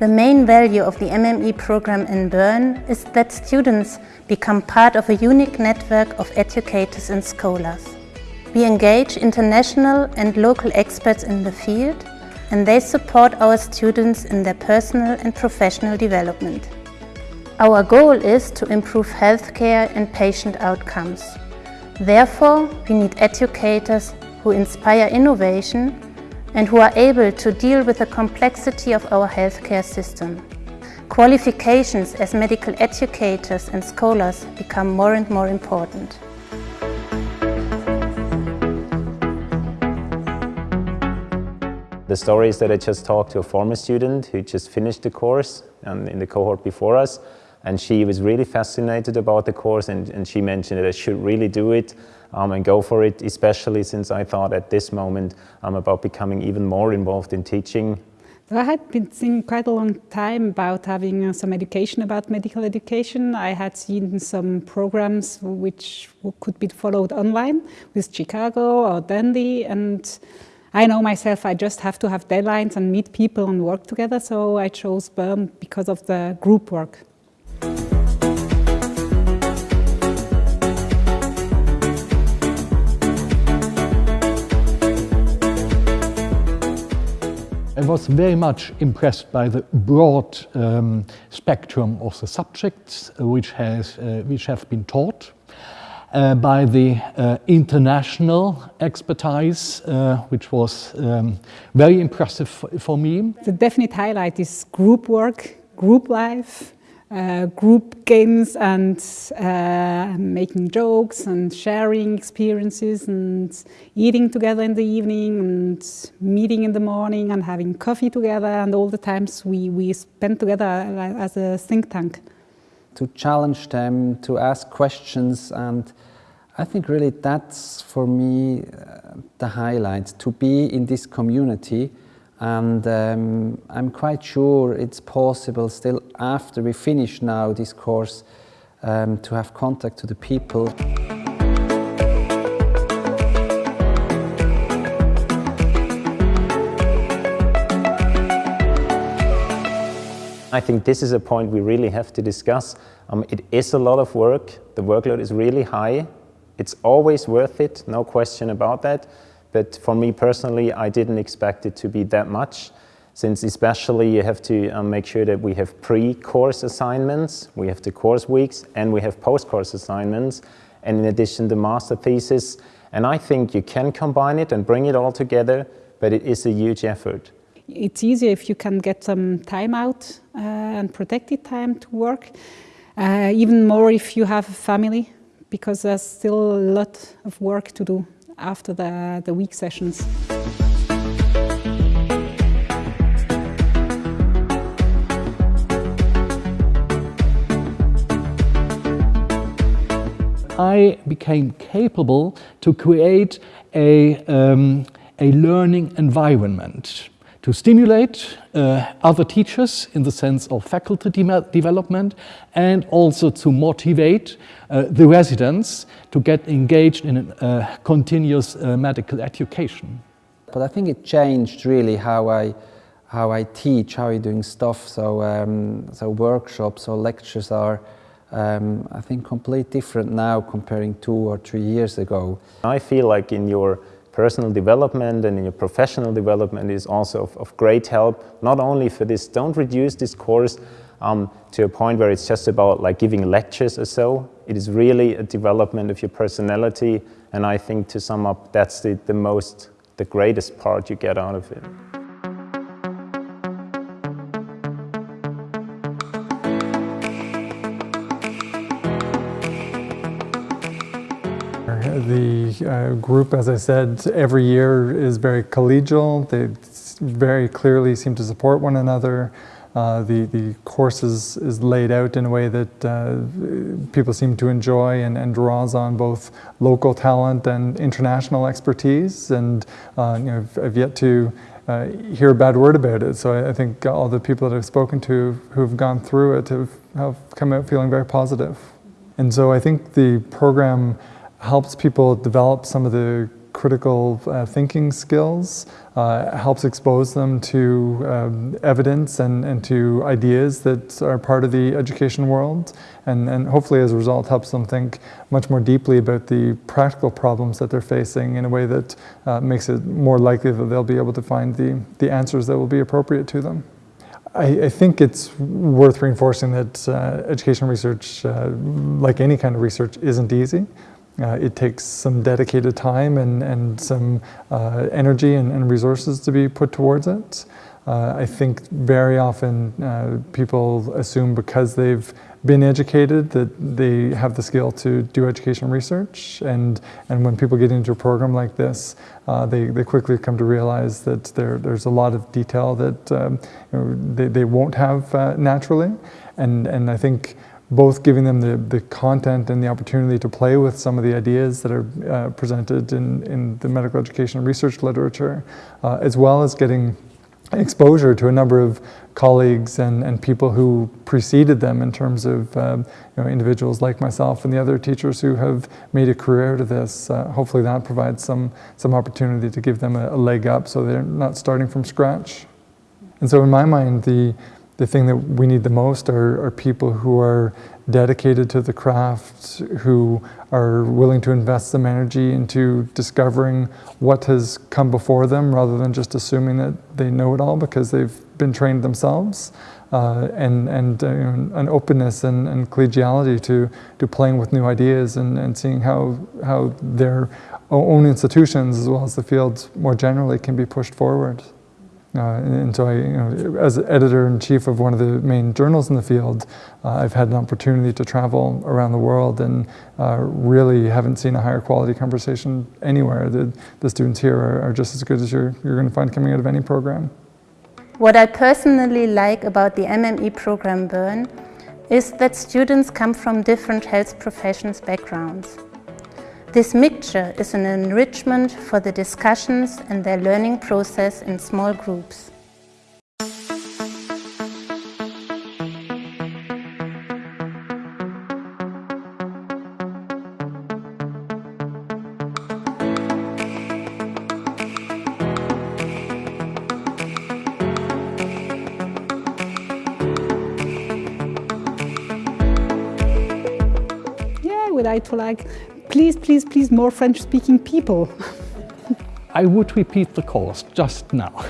The main value of the MME program in Bern is that students become part of a unique network of educators and scholars. We engage international and local experts in the field and they support our students in their personal and professional development. Our goal is to improve healthcare and patient outcomes. Therefore, we need educators who inspire innovation and who are able to deal with the complexity of our healthcare system. Qualifications as medical educators and scholars become more and more important. The story is that I just talked to a former student who just finished the course and in the cohort before us and she was really fascinated about the course and, and she mentioned that I should really do it um, and go for it, especially since I thought at this moment I'm about becoming even more involved in teaching. I had been thinking quite a long time about having uh, some education about medical education. I had seen some programs which could be followed online with Chicago or Dundee and I know myself I just have to have deadlines and meet people and work together, so I chose Bern because of the group work. I was very much impressed by the broad um, spectrum of the subjects which, has, uh, which have been taught uh, by the uh, international expertise, uh, which was um, very impressive for me. The definite highlight is group work, group life, uh, group games and uh, making jokes and sharing experiences and eating together in the evening and meeting in the morning and having coffee together and all the times we, we spend together as a think tank. To challenge them, to ask questions and I think really that's for me uh, the highlight, to be in this community and um, I'm quite sure it's possible still after we finish now this course um, to have contact to the people. I think this is a point we really have to discuss. Um, it is a lot of work. The workload is really high. It's always worth it, no question about that. But for me personally, I didn't expect it to be that much since especially you have to um, make sure that we have pre-course assignments, we have the course weeks, and we have post-course assignments, and in addition the master thesis. And I think you can combine it and bring it all together, but it is a huge effort. It's easier if you can get some time out uh, and protected time to work. Uh, even more if you have a family, because there's still a lot of work to do after the, the week sessions. I became capable to create a, um, a learning environment to stimulate uh, other teachers in the sense of faculty de development and also to motivate uh, the residents to get engaged in a uh, continuous uh, medical education. But I think it changed really how I, how I teach, how I'm doing stuff. So, um, so workshops or lectures are um, I think completely different now comparing two or three years ago. I feel like in your personal development and in your professional development is also of, of great help, not only for this, don't reduce this course um, to a point where it's just about like giving lectures or so. It is really a development of your personality and I think to sum up, that's the, the most, the greatest part you get out of it. The uh, group, as I said, every year is very collegial. They very clearly seem to support one another. Uh, the, the course is, is laid out in a way that uh, people seem to enjoy and, and draws on both local talent and international expertise. And uh, you know, I've, I've, yet to uh, hear a bad word about it. So I, I, think all the people that I've spoken to who've gone through it have, have come out feeling very positive. And so I think the program helps people develop some of the critical uh, thinking skills, uh, helps expose them to um, evidence and, and to ideas that are part of the education world, and, and hopefully as a result helps them think much more deeply about the practical problems that they're facing in a way that uh, makes it more likely that they'll be able to find the, the answers that will be appropriate to them. I, I, think it's worth reinforcing that uh, education research, uh, like any kind of research, isn't easy. Uh, it takes some dedicated time and, and some uh, energy and, and, resources to be put towards it. Uh, I think very often uh, people assume because they've been educated that they have the skill to do education research and and when people get into a program like this uh, they, they quickly come to realize that there, there's a lot of detail that um, you know, they, they won't have uh, naturally and and I think both giving them the, the content and the opportunity to play with some of the ideas that are uh, presented in, in the medical education research literature, uh, as well as getting exposure to a number of colleagues and, and people who preceded them in terms of um, you know, individuals like myself and the other teachers who have made a career to this. Uh, hopefully that provides some, some opportunity to give them a, a leg up so they're not starting from scratch. And so in my mind, the, the thing that we need the most are, are, people who are dedicated to the craft, who are willing to invest some energy into discovering what has come before them rather than just assuming that they know it all because they've been trained themselves. Uh, and, and uh, an openness and, and, collegiality to, to playing with new ideas and, and seeing how, how their own institutions as well as the field more generally can be pushed forward. Uh, and so I, you know, as editor-in-chief of one of the main journals in the field, uh, I've had an opportunity to travel around the world and uh, really haven't seen a higher quality conversation anywhere. The, the students here are, are just as good as you're, you're going to find coming out of any program. What I personally like about the MME program Bern is that students come from different health professions backgrounds. This mixture is an enrichment for the discussions and their learning process in small groups. I like please, please, please, more French-speaking people. I would repeat the course just now.